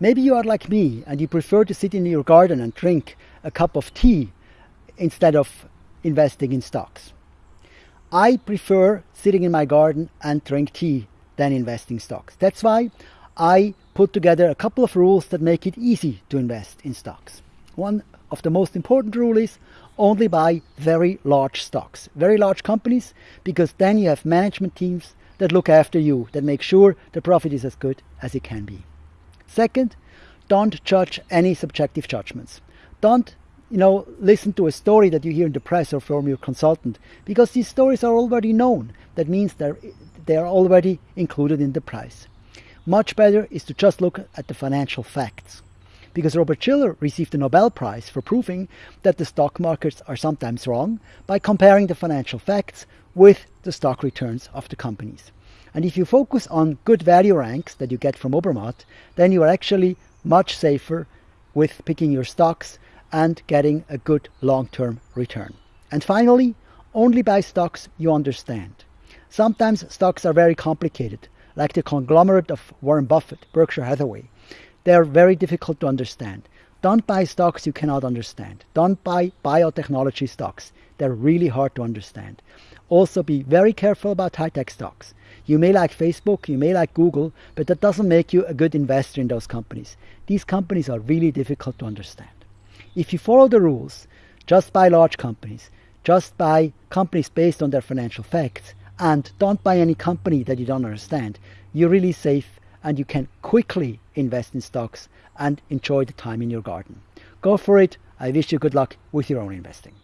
Maybe you are like me and you prefer to sit in your garden and drink a cup of tea instead of investing in stocks. I prefer sitting in my garden and drink tea than investing stocks. That's why I put together a couple of rules that make it easy to invest in stocks. One of the most important rules is only buy very large stocks, very large companies, because then you have management teams that look after you, that make sure the profit is as good as it can be. Second, don't judge any subjective judgments. Don't you know, listen to a story that you hear in the press or from your consultant because these stories are already known. That means they're, they are already included in the price. Much better is to just look at the financial facts. Because Robert Shiller received the Nobel Prize for proving that the stock markets are sometimes wrong by comparing the financial facts with the stock returns of the companies. And if you focus on good value ranks that you get from Obermatt, then you are actually much safer with picking your stocks and getting a good long-term return. And finally, only buy stocks you understand. Sometimes stocks are very complicated, like the conglomerate of Warren Buffett, Berkshire Hathaway. They are very difficult to understand. Don't buy stocks you cannot understand. Don't buy biotechnology stocks. They're really hard to understand. Also be very careful about high-tech stocks. You may like Facebook, you may like Google, but that doesn't make you a good investor in those companies. These companies are really difficult to understand. If you follow the rules, just buy large companies, just buy companies based on their financial facts, and don't buy any company that you don't understand, you're really safe and you can quickly invest in stocks and enjoy the time in your garden. Go for it. I wish you good luck with your own investing.